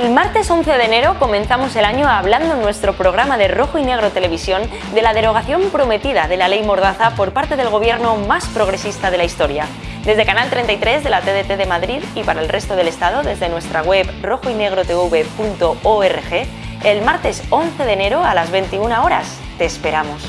El martes 11 de enero comenzamos el año hablando en nuestro programa de Rojo y Negro Televisión de la derogación prometida de la ley Mordaza por parte del gobierno más progresista de la historia. Desde Canal 33 de la TDT de Madrid y para el resto del Estado desde nuestra web rojoynegrotv.org, el martes 11 de enero a las 21 horas. Te esperamos.